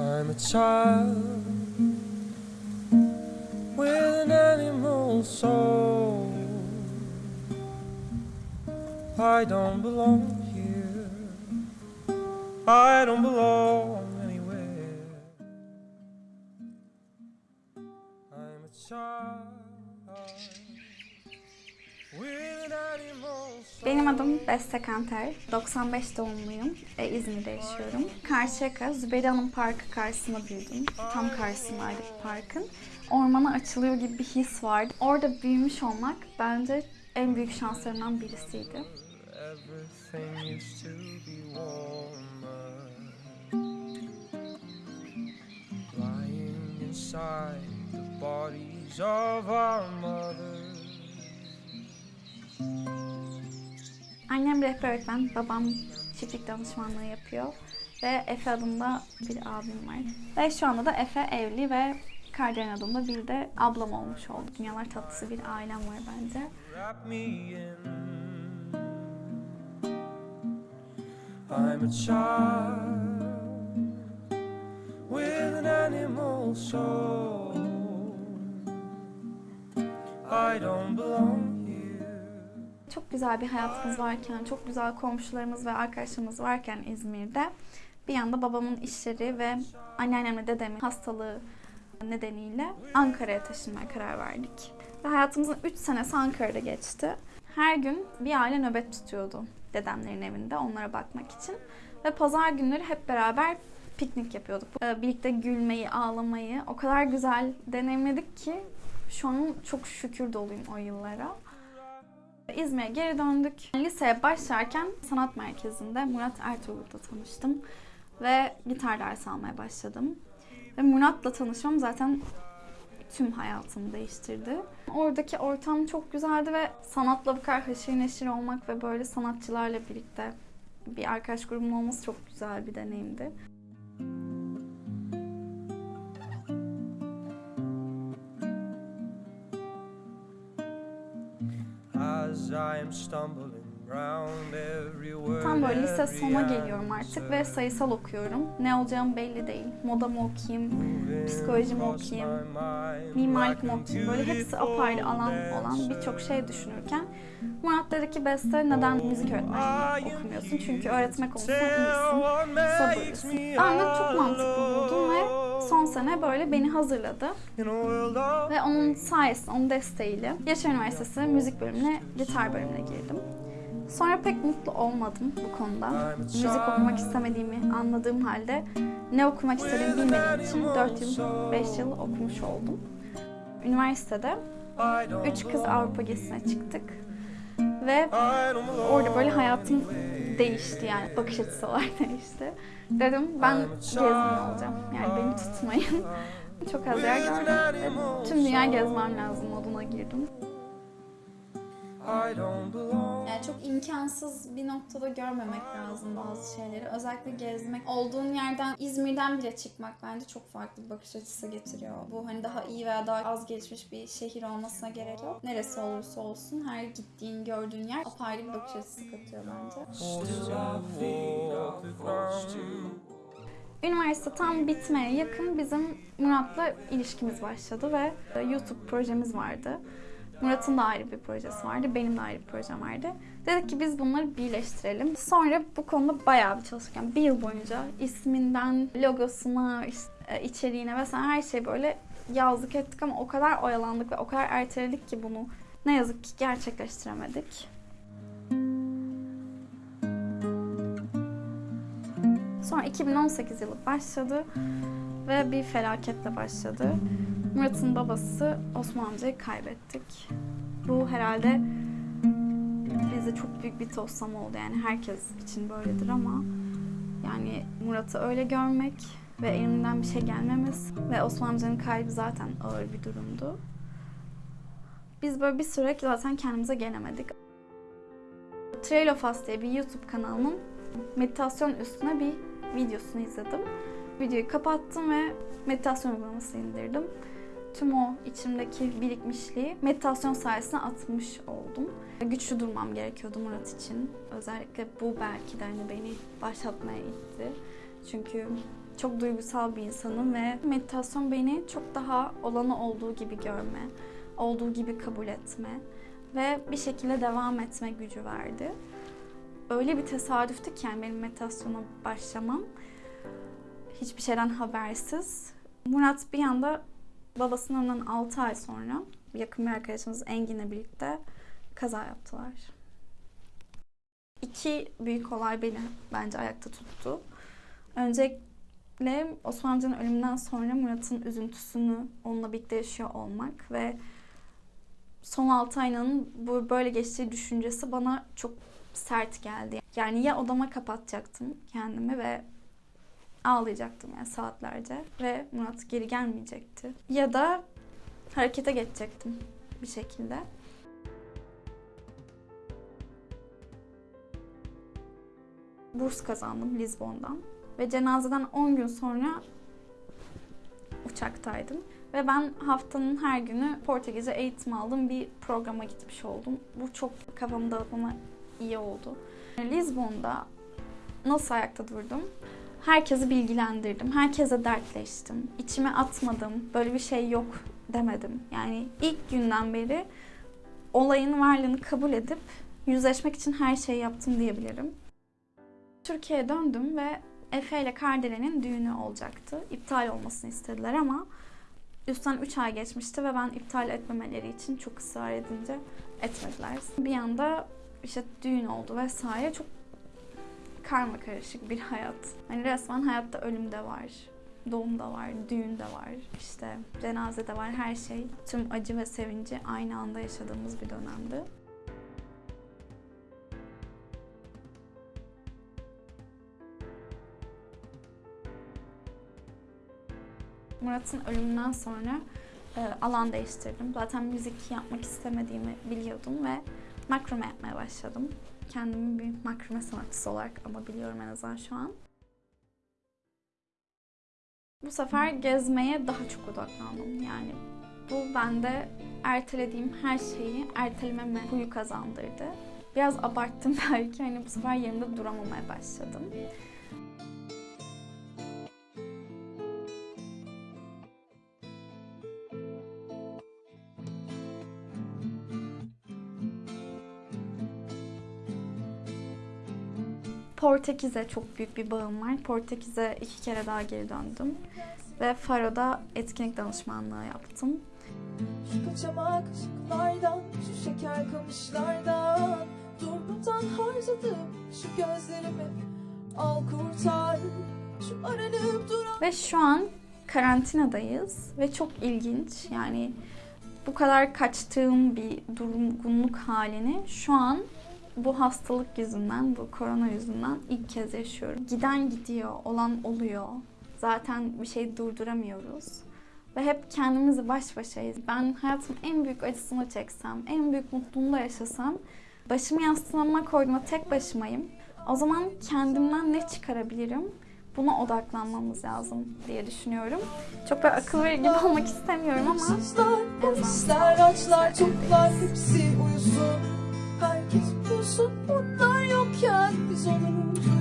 I'm a child with an animal soul. I don't belong here. I don't belong anywhere. I'm a child Benim adım Beste Kanter. 95 doğumluyum. E, İzmir'de yaşıyorum. Karşıyaka, Zübeyde Hanım Parkı karşısında büyüdüm. Tam karşısındaydı parkın. Ormana açılıyor gibi bir his vardı. Orada büyümüş olmak bence en büyük şanslarımdan birisiydi. Lying inside the bodies of our mothers. Annem rehber öğretmen, babam çiftlik danışmanlığı yapıyor. Ve Efe adında bir abim var. Ve şu anda da Efe evli ve Kardelen adında bir de ablam olmuş oldu. Dünyalar tatlısı bir ailem var bence. I'm a child with an animal soul. I don't belong. Güzel bir hayatımız varken, çok güzel komşularımız ve arkadaşlarımız varken İzmir'de bir yanda babamın işleri ve anneannemle dedemin hastalığı nedeniyle Ankara'ya taşınmaya karar verdik. Ve hayatımızın 3 senesi Ankara'da geçti. Her gün bir aile nöbet tutuyordu dedemlerin evinde onlara bakmak için. Ve pazar günleri hep beraber piknik yapıyorduk. Ee, Birlikte gülmeyi, ağlamayı o kadar güzel deneyimledik ki şu an çok şükür doluyum o yıllara. İzmir'e geri döndük. Liseye başlarken sanat merkezinde Murat Ertuğrul'da tanıştım. Ve gitar dersi almaya başladım. Ve Murat'la tanışmam zaten tüm hayatımı değiştirdi. Oradaki ortam çok güzeldi ve sanatla bu kadar haşır neşir olmak ve böyle sanatçılarla birlikte bir arkadaş grubunun olması çok güzel bir deneyimdi. Tam böyle lise sona geliyorum artık ve sayısal okuyorum. Ne olacağım belli değil. Moda mı okuyayım, psikoloji mi okuyayım, mimarlık mı okuyayım? Böyle hepsi apayrı alan olan birçok şey düşünürken Murat dedi ki Beste neden müzik öğretmenliği okumuyorsun? Çünkü öğretmek konusunda iyisin, sabırlısın. Ben de çok mantıklı buldum ve son sene böyle beni hazırladı. Ve onun sayesinde, onun desteğiyle Yaşar Üniversitesi müzik bölümüne, gitar bölümüne girdim. Sonra pek mutlu olmadım bu konuda. Müzik okumak istemediğimi anladığım halde ne okumak istediğimi bilmediğim için 4 yıl, 5 yıl okumuş oldum. Üniversitede I don't Üç kız belong Avrupa gezisine çıktık. Ve orada böyle hayatım değişti yani bakış açısı olarak değişti. Dedim ben gezgin olacağım yani beni tutmayın. Çok az yer gördüm tüm dünya gezmem lazım moduna girdim. I don't belong Yani çok imkansız bir noktada görmemek lazım bazı şeyleri. Özellikle gezmek. Olduğun yerden, İzmir'den bile çıkmak bence çok farklı bir bakış açısı getiriyor. Bu hani daha iyi veya daha az gelişmiş bir şehir olmasına gerek yok. Neresi olursa olsun her gittiğin, gördüğün yer apayrı bir bakış açısı katıyor bence. Üniversite tam bitmeye yakın bizim Murat'la ilişkimiz başladı ve e, YouTube projemiz vardı. Murat'ın da ayrı bir projesi vardı, benim de ayrı bir projem vardı. Dedik ki biz bunları birleştirelim. Sonra bu konuda bayağı bir çalıştık. Yani bir yıl boyunca isminden, logosuna, e, içeriğine vesaire her şey böyle yazdık ettik ama o kadar oyalandık ve o kadar erteledik ki bunu ne yazık ki gerçekleştiremedik. Sonra 2018 yılı başladı ve bir felaketle başladı. Murat'ın babası Osman amcayı kaybettik. Bu herhalde bize çok büyük bir toslama oldu. Yani herkes için böyledir ama yani Murat'ı öyle görmek ve elimden bir şey gelmemesi ve Osman amcanın kaybı zaten ağır bir durumdu. Biz böyle bir süre zaten kendimize gelemedik. Trail of Us diye bir YouTube kanalının meditasyon üstüne bir videosunu izledim. Videoyu kapattım ve meditasyon uygulaması indirdim. Tüm o içimdeki birikmişliği meditasyon sayesinde atmış oldum. Güçlü durmam gerekiyordu Murat için. Özellikle bu belki de hani beni başlatmaya itti. Çünkü çok duygusal bir insanım ve meditasyon beni çok daha olanı olduğu gibi görme, olduğu gibi kabul etme ve bir şekilde devam etme gücü verdi. Öyle bir tesadüftü ki yani benim meditasyona başlamam hiçbir şeyden habersiz. Murat bir anda babasının ölümünden 6 ay sonra yakın bir arkadaşımız Engin'le birlikte kaza yaptılar. İki büyük olay beni bence ayakta tuttu. Öncelikle Osman amcanın ölümünden sonra Murat'ın üzüntüsünü onunla birlikte yaşıyor olmak ve son 6 ayının bu böyle geçtiği düşüncesi bana çok sert geldi. Yani ya odama kapatacaktım kendimi ve ağlayacaktım yani saatlerce ve Murat geri gelmeyecekti. Ya da harekete geçecektim bir şekilde. Burs kazandım Lizbon'dan ve cenazeden 10 gün sonra uçaktaydım. Ve ben haftanın her günü Portekizce eğitim aldım. Bir programa gitmiş oldum. Bu çok kafamı dağıtmama iyi oldu. Lizbon'da nasıl ayakta durdum? Herkesi bilgilendirdim. Herkese dertleştim. İçime atmadım. Böyle bir şey yok demedim. Yani ilk günden beri olayın varlığını kabul edip yüzleşmek için her şeyi yaptım diyebilirim. Türkiye'ye döndüm ve Efe ile Kardelen'in düğünü olacaktı. İptal olmasını istediler ama üstten 3 ay geçmişti ve ben iptal etmemeleri için çok ısrar edince etmediler. Bir anda işte düğün oldu vesaire çok karma karışık bir hayat. Hani resmen hayatta ölüm de var, doğum da var, düğün de var, işte cenaze de var, her şey. Tüm acı ve sevinci aynı anda yaşadığımız bir dönemdi. Murat'ın ölümünden sonra e, alan değiştirdim. Zaten müzik yapmak istemediğimi biliyordum ve makrome yapmaya başladım. Kendimi bir makrome sanatçısı olarak ama biliyorum en azından şu an. Bu sefer gezmeye daha çok odaklandım. Yani bu bende ertelediğim her şeyi ertelememe huyu kazandırdı. Biraz abarttım belki. Hani bu sefer yerimde duramamaya başladım. Portekiz'e çok büyük bir bağım var. Portekiz'e iki kere daha geri döndüm. Ve Faro'da etkinlik danışmanlığı yaptım. Şu kaçamak ışıklardan, şu şeker kamışlardan Durmadan harcadım şu gözlerimi Al kurtar şu aranıp duran Ve şu an karantinadayız ve çok ilginç. Yani bu kadar kaçtığım bir durgunluk halini şu an bu hastalık yüzünden, bu korona yüzünden ilk kez yaşıyorum. Giden gidiyor, olan oluyor. Zaten bir şey durduramıyoruz. Ve hep kendimizi baş başayız. Ben hayatımın en büyük acısını çeksem, en büyük mutluluğunu da yaşasam, başımı yastığıma koyduğumda tek başımayım. O zaman kendimden ne çıkarabilirim? Buna odaklanmamız lazım diye düşünüyorum. Çok da akıl verir gibi olmak istemiyorum ama Sızlar, polisler, açlar, toplar hepsi uyusun Herkes uyusun onlar yokken biz oluruz